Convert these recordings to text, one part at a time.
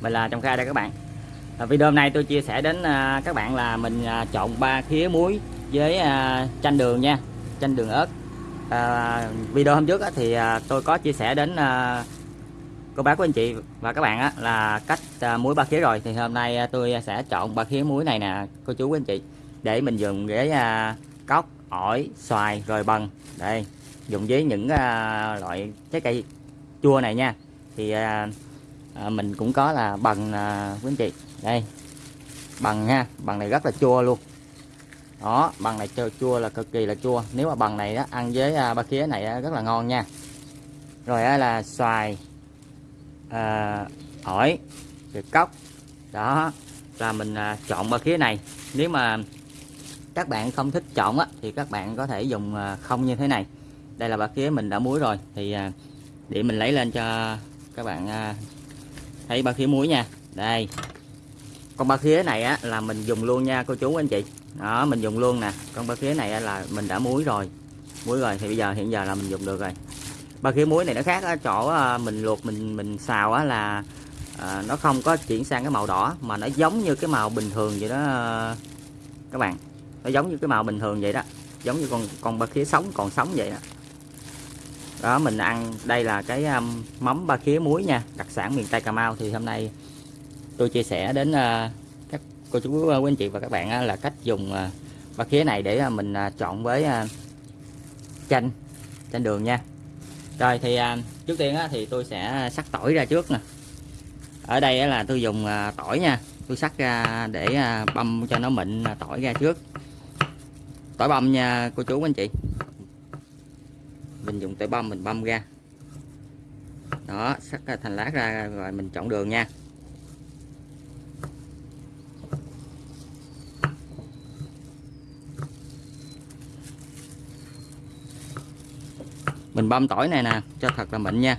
mình là Trồng Kha đây các bạn. À, video hôm nay tôi chia sẻ đến à, các bạn là mình à, chọn ba khía muối với à, chanh đường nha chanh đường ớt. À, video hôm trước á, thì à, tôi có chia sẻ đến à, cô bác của anh chị và các bạn á, là cách à, muối ba khía rồi. Thì hôm nay à, tôi sẽ chọn ba khía muối này nè cô chú của anh chị để mình dùng với à, cóc ổi xoài rồi bần đây dùng với những à, loại trái cây chua này nha. Thì à, à, mình cũng có là bằng à, quý anh chị. Đây bằng nha bằng này rất là chua luôn. Đó bằng này chua, chua là cực kỳ là chua. Nếu mà bằng này á, ăn với à, ba khía này á, rất là ngon nha. Rồi á, là xoài à, ổi rồi cốc đó là mình à, chọn ba khía này. Nếu mà các bạn không thích chọn á, thì các bạn có thể dùng à, không như thế này. Đây là ba khía mình đã muối rồi. Thì à, để mình lấy lên cho các bạn à, thấy ba khía muối nha. Đây. Con ba khía này á là mình dùng luôn nha cô chú anh chị. Đó mình dùng luôn nè. Con ba khía này á, là mình đã muối rồi. Muối rồi thì bây giờ hiện giờ là mình dùng được rồi. Ba khía muối này nó khác ở chỗ à, mình luộc mình mình xào á là à, nó không có chuyển sang cái màu đỏ mà nó giống như cái màu bình thường vậy đó à, các bạn. Nó giống như cái màu bình thường vậy đó. Giống như con con ba khía sống còn sống vậy đó đó mình ăn đây là cái um, mắm ba khía muối nha đặc sản miền tây cà mau. Thì hôm nay tôi chia sẻ đến uh, các cô chú à, quý anh chị và các bạn uh, là cách dùng uh, ba khía này để uh, mình uh, chọn với uh, chanh chanh đường nha. Rồi thì uh, trước tiên uh, thì tôi sẽ sắc tỏi ra trước nè. Ở đây uh, là tôi dùng uh, tỏi nha. Tôi sắc ra để uh, băm cho nó mịn uh, tỏi ra trước. Tỏi băm nha cô chú anh chị mình dùng tay băm mình băm ra đó sắc thành lát ra rồi mình chọn đường nha. Mình băm tỏi này nè, cho thật là mịn nha.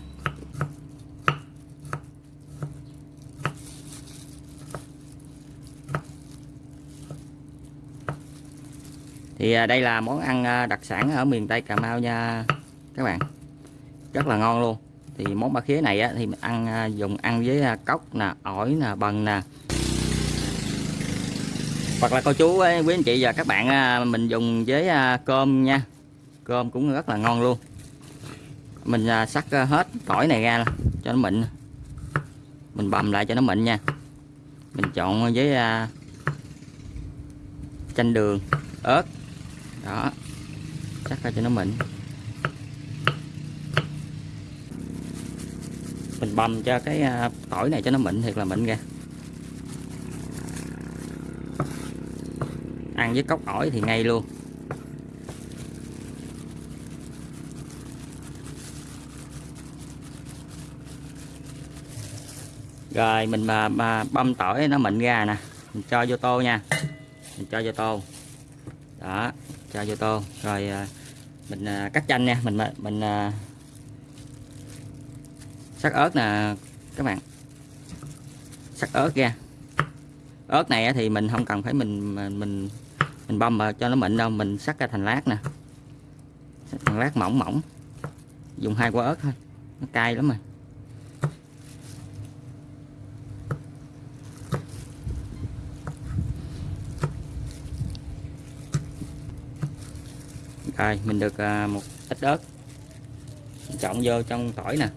Thì à, đây là món ăn à, đặc sản ở miền Tây Cà Mau nha các bạn. Rất là ngon luôn. Thì món ba khía này á, thì mình ăn à, dùng ăn với à, cốc nè ổi nè bần nè. Hoặc là cô chú à, quý anh chị và các bạn mình dùng với cơm nha. Cơm cũng rất là ngon luôn. Mình sắc hết tỏi này ra cho nó mịn. Mình bầm lại cho nó mịn nha. Mình chọn với chanh đường ớt. Đó. Sắc ra cho nó mịn. Mình băm cho cái à, tỏi này cho nó mịn thiệt là mịn ra ăn với cốc ổi thì ngay luôn. Rồi mình mà, mà băm tỏi nó mịn ra nè mình cho vô tô nha. Mình cho vô tô. Đó cho vô tô. Rồi à, mình à, cắt chanh nha. Mình mình sắc ớt nè, các bạn. Sắc ớt ra ớt này thì mình không cần phải mình mình mình băm mà cho nó mịn đâu, mình sắc ra thành lát nè. Thành lát mỏng mỏng. Dùng hai quả ớt thôi, nó cay lắm rồi. Rồi, mình được à, một ít ớt. Trộn vô trong tỏi nè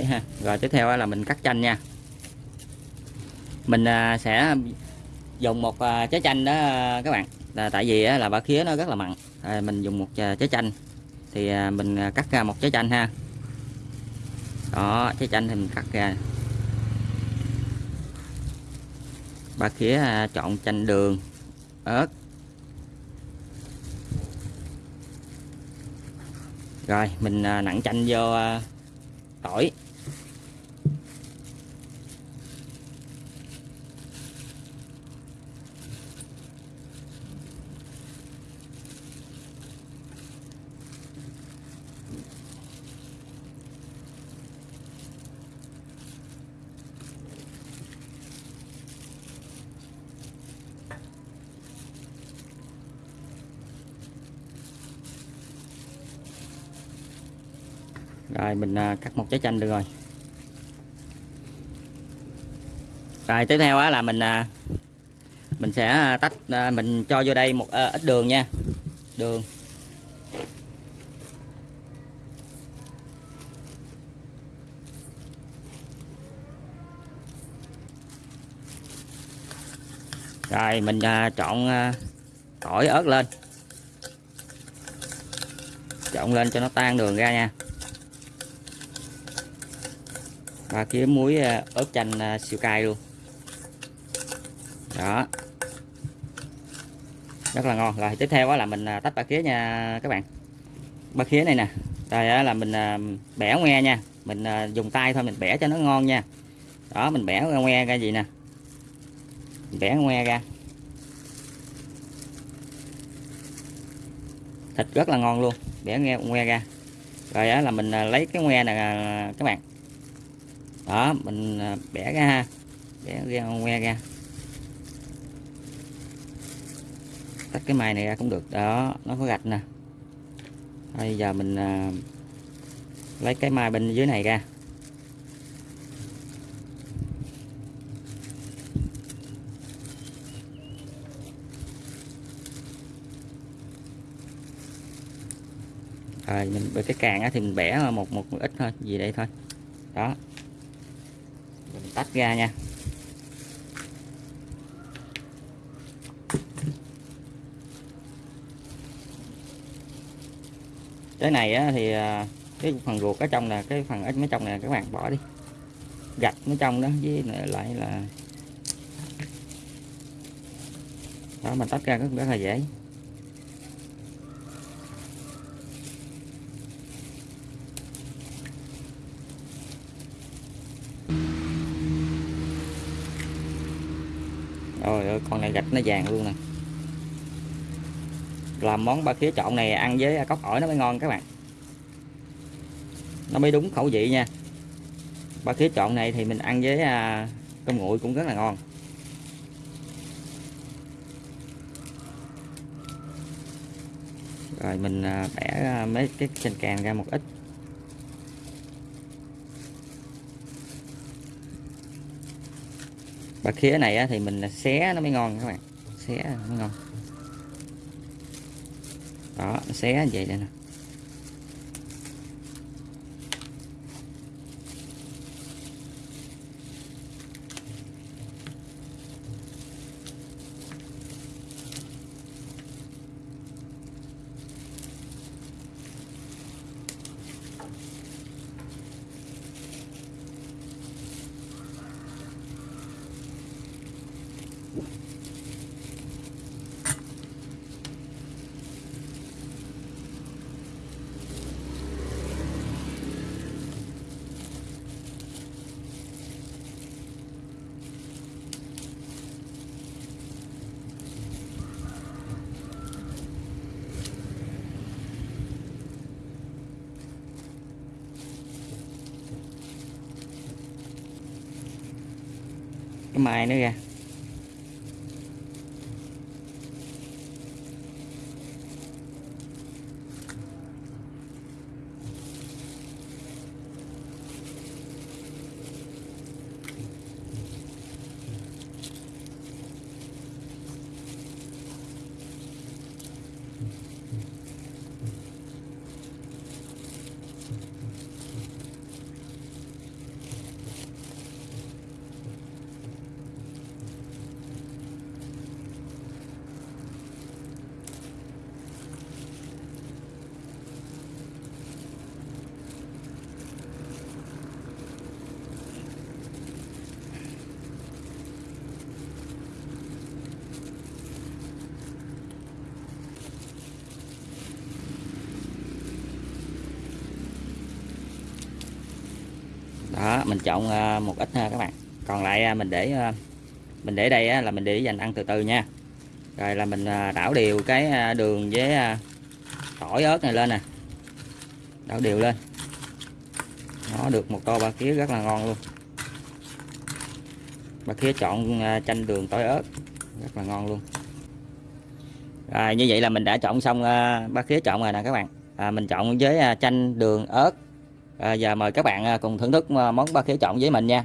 trong ha. Rồi tiếp theo là mình cắt chanh nha. Mình à, sẽ dùng một à, trái chanh đó à, các bạn. Là tại vì là bả khía nó rất là mặn. Mình dùng một trái chanh. Thì mình cắt ra một trái chanh ha. Đó, trái chanh thì mình cắt ra. Bả khía chọn chanh đường, ớt. Rồi, mình nặng chanh vô tỏi. Rồi, mình à, cắt một trái chanh được rồi. Rồi, tiếp theo á là mình à, mình sẽ à, tách mình cho vô đây một ít đường nha. Đường. Rồi, mình chọn tỏi ớt lên. Trộn lên cho nó tan đường ra nha và kiếm muối à, ớt chanh à, siêu cay luôn. Đó. Rất là ngon. Rồi, tiếp theo đó là mình à, tách ba khía nha các bạn. Ba khía này nè. Đây là mình bẻ ngoe nha. Mình dùng tay thôi, mình bẻ cho nó ngon nha. Đó, mình bẻ ngoe ra gì nè? Mình bẻ ngoe ra. Thịt rất là ngon luôn. Bẻ nghe ngoe ra. Rồi là mình lấy cái ngoe này các bạn đó mình à, bẻ ra ha. Bẻ ra que ra. Tách cái mài này ra cũng được. Đó nó có gạch nè. Bây giờ mình à, lấy cái mai bên dưới này ra. Rồi mình cái càng á thì mình bẻ một một, ít thôi gì đây thôi. Đó tách ra nha. Cái này á, thì à, cái phần ruột ở trong là cái phần ở mấy trong này các bạn bỏ đi. Gạch ở trong đó với lại là đó mình tách ra rất, rất là dễ. Rồi ơi, con này gạch nó vàng luôn nè. Làm món ba khía trộn này ăn với cốc ổi nó mới ngon các bạn. Nó mới đúng khẩu vị nha. Ba khía trộn này thì mình ăn với à, cơm nguội cũng rất là ngon. Rồi mình à, bẻ à, mấy cái chanh càng ra một ít. Và khía này á, thì mình xé nó mới ngon các bạn. Xé nó mới ngon. Đó xé vậy đây nè. Cái mai nữa kìa đó mình chọn ờ, một ít ha các bạn. Còn lại ờ, mình để mình để đây là mình để dành ăn từ từ nha. Rồi là mình đảo đều cái đường với tỏi ớt này lên nè. Đảo đều lên. Nó được một tô ba khía rất là ngon luôn. Ba khía chọn chanh đường tỏi ớt rất là ngon luôn. Rồi như vậy là mình đã chọn xong ba khía chọn rồi nè các bạn. À, mình chọn với chanh đường ớt à, giờ mời các bạn à, cùng thưởng thức à, món ba khía chọn với mình nha.